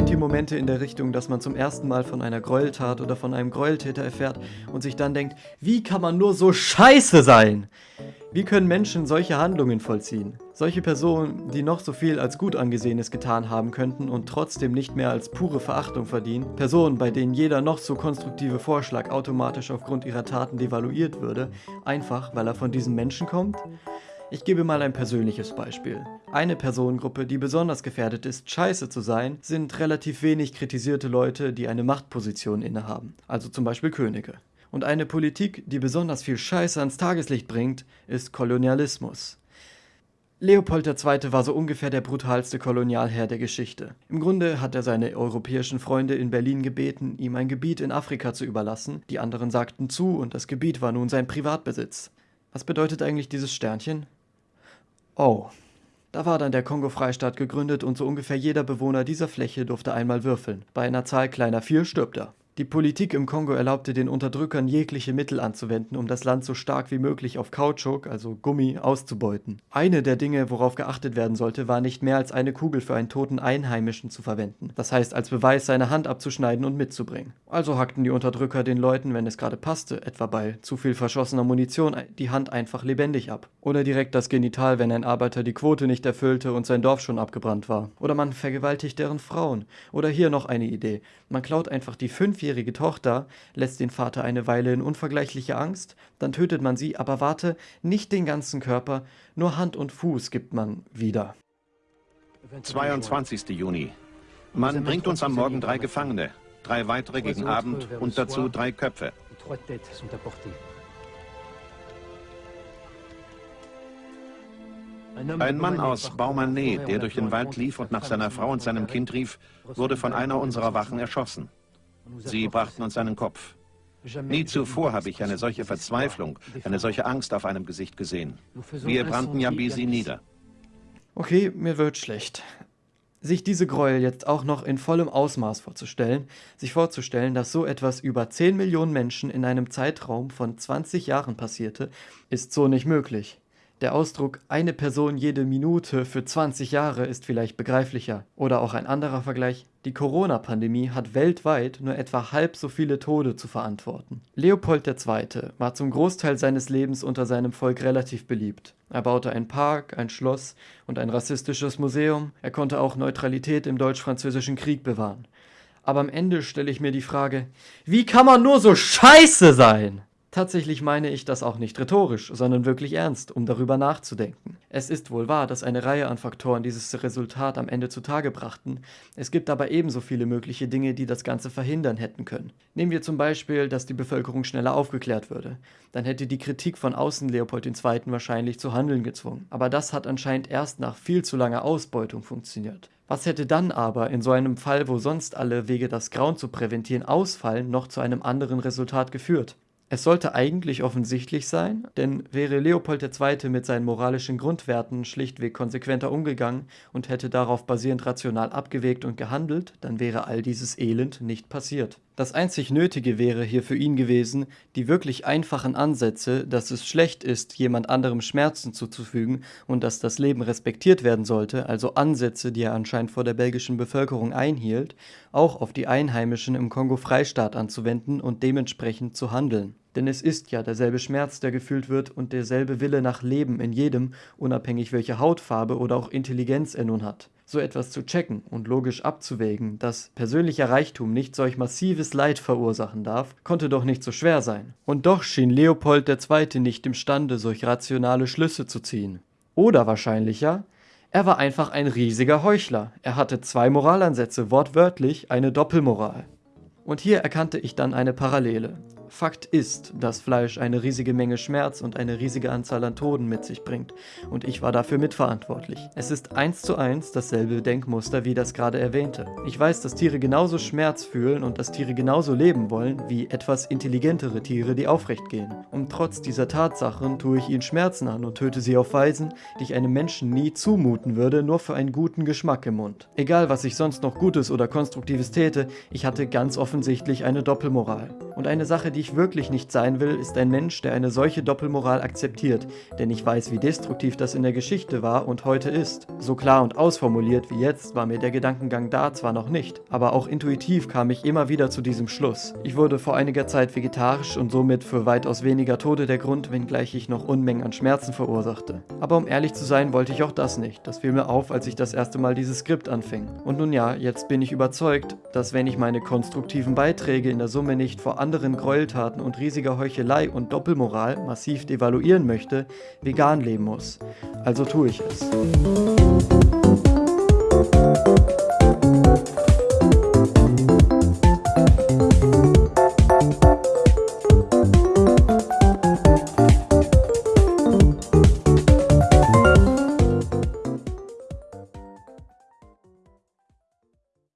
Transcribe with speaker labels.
Speaker 1: Kennt ihr Momente in der Richtung, dass man zum ersten Mal von einer Gräueltat oder von einem Gräueltäter erfährt und sich dann denkt, wie kann man nur so scheiße sein? Wie können Menschen solche Handlungen vollziehen? Solche Personen, die noch so viel als gut angesehenes getan haben könnten und trotzdem nicht mehr als pure Verachtung verdienen, Personen, bei denen jeder noch so konstruktive Vorschlag automatisch aufgrund ihrer Taten devaluiert würde, einfach weil er von diesen Menschen kommt? Ich gebe mal ein persönliches Beispiel. Eine Personengruppe, die besonders gefährdet ist, scheiße zu sein, sind relativ wenig kritisierte Leute, die eine Machtposition innehaben, also zum Beispiel Könige. Und eine Politik, die besonders viel Scheiße ans Tageslicht bringt, ist Kolonialismus. Leopold II. war so ungefähr der brutalste Kolonialherr der Geschichte. Im Grunde hat er seine europäischen Freunde in Berlin gebeten, ihm ein Gebiet in Afrika zu überlassen. Die anderen sagten zu und das Gebiet war nun sein Privatbesitz. Was bedeutet eigentlich dieses Sternchen? Oh, da war dann der Kongo-Freistaat gegründet und so ungefähr jeder Bewohner dieser Fläche durfte einmal würfeln. Bei einer Zahl kleiner 4 stirbt er. Die Politik im Kongo erlaubte den Unterdrückern jegliche Mittel anzuwenden, um das Land so stark wie möglich auf Kautschuk, also Gummi, auszubeuten. Eine der Dinge, worauf geachtet werden sollte, war nicht mehr als eine Kugel für einen toten Einheimischen zu verwenden. Das heißt, als Beweis seine Hand abzuschneiden und mitzubringen. Also hackten die Unterdrücker den Leuten, wenn es gerade passte, etwa bei zu viel verschossener Munition, die Hand einfach lebendig ab. Oder direkt das Genital, wenn ein Arbeiter die Quote nicht erfüllte und sein Dorf schon abgebrannt war. Oder man vergewaltigt deren Frauen. Oder hier noch eine Idee. Man klaut einfach die fünfjährige fünfjährige Tochter lässt den Vater eine Weile in unvergleichlicher Angst, dann tötet man sie, aber warte, nicht den ganzen Körper, nur Hand und Fuß gibt man wieder.
Speaker 2: 22. Juni. Man bringt uns am Morgen drei Gefangene, drei weitere gegen Abend und dazu drei Köpfe. Ein Mann aus Baumanet, der durch den Wald lief und nach seiner Frau und seinem Kind rief, wurde von einer unserer Wachen erschossen. Sie brachten uns einen Kopf. Nie zuvor habe ich eine solche Verzweiflung, eine solche Angst auf einem Gesicht gesehen. Wir brannten Yambisi nieder.
Speaker 1: Okay, mir wird schlecht. Sich diese Gräuel jetzt auch noch in vollem Ausmaß vorzustellen, sich vorzustellen, dass so etwas über 10 Millionen Menschen in einem Zeitraum von 20 Jahren passierte, ist so nicht möglich. Der Ausdruck eine Person jede Minute für 20 Jahre ist vielleicht begreiflicher. Oder auch ein anderer Vergleich, die Corona-Pandemie hat weltweit nur etwa halb so viele Tode zu verantworten. Leopold II. war zum Großteil seines Lebens unter seinem Volk relativ beliebt. Er baute einen Park, ein Schloss und ein rassistisches Museum. Er konnte auch Neutralität im Deutsch-Französischen Krieg bewahren. Aber am Ende stelle ich mir die Frage, wie kann man nur so scheiße sein? Tatsächlich meine ich das auch nicht rhetorisch, sondern wirklich ernst, um darüber nachzudenken. Es ist wohl wahr, dass eine Reihe an Faktoren dieses Resultat am Ende zutage brachten, es gibt aber ebenso viele mögliche Dinge, die das Ganze verhindern hätten können. Nehmen wir zum Beispiel, dass die Bevölkerung schneller aufgeklärt würde. Dann hätte die Kritik von außen Leopold II. wahrscheinlich zu handeln gezwungen. Aber das hat anscheinend erst nach viel zu langer Ausbeutung funktioniert. Was hätte dann aber in so einem Fall, wo sonst alle Wege, das Grauen zu präventieren, ausfallen, noch zu einem anderen Resultat geführt? Es sollte eigentlich offensichtlich sein, denn wäre Leopold II. mit seinen moralischen Grundwerten schlichtweg konsequenter umgegangen und hätte darauf basierend rational abgewegt und gehandelt, dann wäre all dieses Elend nicht passiert. Das einzig Nötige wäre hier für ihn gewesen, die wirklich einfachen Ansätze, dass es schlecht ist, jemand anderem Schmerzen zuzufügen und dass das Leben respektiert werden sollte, also Ansätze, die er anscheinend vor der belgischen Bevölkerung einhielt, auch auf die Einheimischen im Kongo-Freistaat anzuwenden und dementsprechend zu handeln. Denn es ist ja derselbe Schmerz, der gefühlt wird und derselbe Wille nach Leben in jedem, unabhängig welche Hautfarbe oder auch Intelligenz er nun hat. So etwas zu checken und logisch abzuwägen, dass persönlicher Reichtum nicht solch massives Leid verursachen darf, konnte doch nicht so schwer sein. Und doch schien Leopold II. nicht imstande, solch rationale Schlüsse zu ziehen. Oder wahrscheinlicher, er war einfach ein riesiger Heuchler. Er hatte zwei Moralansätze, wortwörtlich eine Doppelmoral. Und hier erkannte ich dann eine Parallele. Fakt ist, dass Fleisch eine riesige Menge Schmerz und eine riesige Anzahl an Toten mit sich bringt. Und ich war dafür mitverantwortlich. Es ist eins zu eins dasselbe Denkmuster wie das gerade erwähnte. Ich weiß, dass Tiere genauso Schmerz fühlen und dass Tiere genauso leben wollen wie etwas intelligentere Tiere, die aufrecht gehen. Und trotz dieser Tatsachen tue ich ihnen Schmerzen an und töte sie auf Weisen, die ich einem Menschen nie zumuten würde, nur für einen guten Geschmack im Mund. Egal, was ich sonst noch Gutes oder Konstruktives täte, ich hatte ganz offensichtlich eine Doppelmoral. Und eine Sache, die ich wirklich nicht sein will, ist ein Mensch, der eine solche Doppelmoral akzeptiert, denn ich weiß, wie destruktiv das in der Geschichte war und heute ist. So klar und ausformuliert wie jetzt war mir der Gedankengang da zwar noch nicht, aber auch intuitiv kam ich immer wieder zu diesem Schluss. Ich wurde vor einiger Zeit vegetarisch und somit für weitaus weniger Tode der Grund, wenngleich ich noch Unmengen an Schmerzen verursachte. Aber um ehrlich zu sein, wollte ich auch das nicht. Das fiel mir auf, als ich das erste Mal dieses Skript anfing. Und nun ja, jetzt bin ich überzeugt, dass wenn ich meine konstruktiven Beiträge in der Summe nicht vor anderen Gräueltaten und riesiger Heuchelei und Doppelmoral massiv devaluieren möchte, vegan leben muss. Also tue ich es.